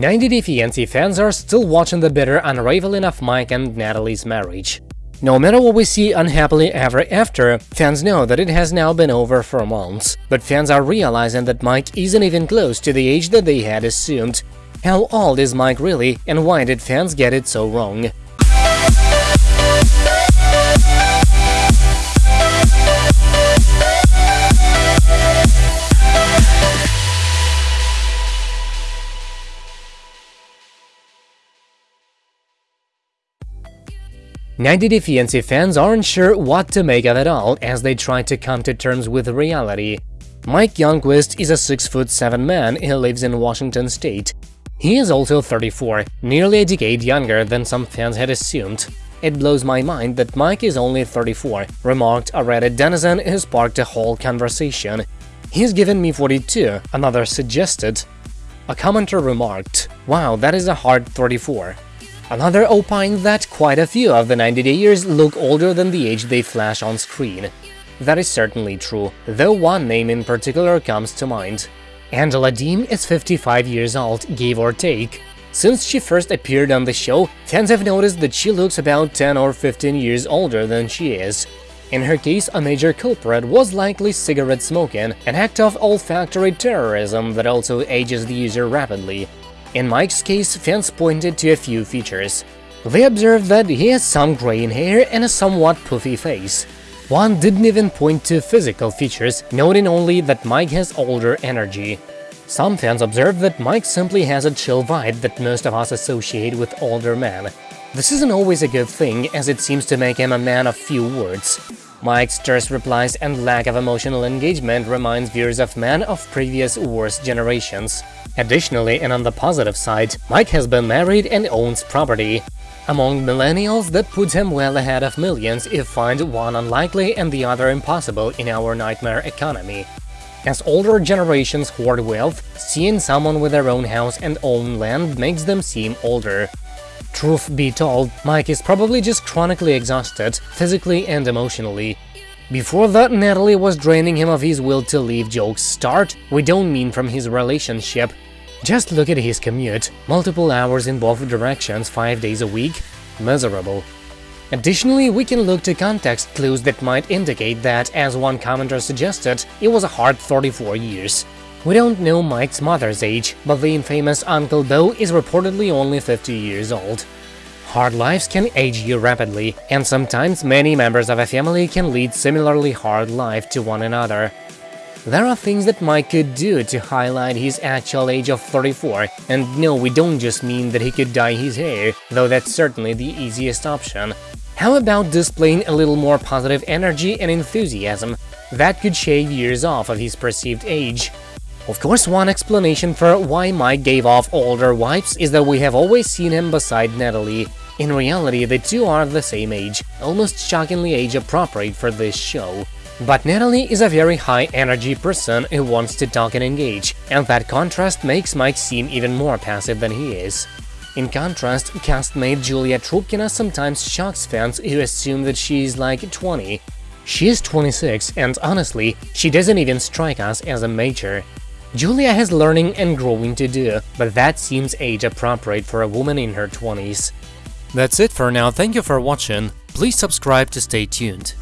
90 Day Fiancé fans are still watching the bitter unraveling of Mike and Natalie's marriage. No matter what we see on Happily Ever After, fans know that it has now been over for months, but fans are realizing that Mike isn't even close to the age that they had assumed. How old is Mike really, and why did fans get it so wrong? 90 Day fans aren't sure what to make of it all as they try to come to terms with reality. Mike Youngquist is a 6'7 man who lives in Washington state. He is also 34, nearly a decade younger than some fans had assumed. It blows my mind that Mike is only 34, remarked a Reddit denizen who sparked a whole conversation. He's given me 42, another suggested. A commenter remarked, wow, that is a hard 34. Another opined that quite a few of the 90 Dayers look older than the age they flash on screen. That is certainly true, though one name in particular comes to mind. Angela Deem is 55 years old, give or take. Since she first appeared on the show, fans have noticed that she looks about 10 or 15 years older than she is. In her case, a major culprit was likely cigarette smoking, an act of olfactory terrorism that also ages the user rapidly. In Mike's case, fans pointed to a few features. They observed that he has some graying hair and a somewhat puffy face. One didn't even point to physical features, noting only that Mike has older energy. Some fans observed that Mike simply has a chill vibe that most of us associate with older men. This isn't always a good thing, as it seems to make him a man of few words. Mike's terse replies and lack of emotional engagement reminds viewers of men of previous worse generations. Additionally, and on the positive side, Mike has been married and owns property. Among millennials, that puts him well ahead of millions if find one unlikely and the other impossible in our nightmare economy. As older generations hoard wealth, seeing someone with their own house and own land makes them seem older. Truth be told, Mike is probably just chronically exhausted, physically and emotionally. Before that, Natalie was draining him of his will to leave jokes start, we don't mean from his relationship, just look at his commute, multiple hours in both directions, 5 days a week, miserable. Additionally, we can look to context clues that might indicate that, as one commenter suggested, it was a hard 34 years. We don't know Mike's mother's age, but the infamous Uncle Bo is reportedly only 50 years old. Hard lives can age you rapidly, and sometimes many members of a family can lead similarly hard life to one another. There are things that Mike could do to highlight his actual age of 34, and no, we don't just mean that he could dye his hair, though that's certainly the easiest option. How about displaying a little more positive energy and enthusiasm? That could shave years off of his perceived age. Of course, one explanation for why Mike gave off older vibes is that we have always seen him beside Natalie. In reality, the two are the same age, almost shockingly age-appropriate for this show. But Natalie is a very high-energy person who wants to talk and engage, and that contrast makes Mike seem even more passive than he is. In contrast, castmate Julia Trubkina sometimes shocks fans who assume that she is like 20. She is 26, and honestly, she doesn't even strike us as a major. Julia has learning and growing to do, but that seems age-appropriate for a woman in her 20s. That's it for now, thank you for watching, please subscribe to stay tuned.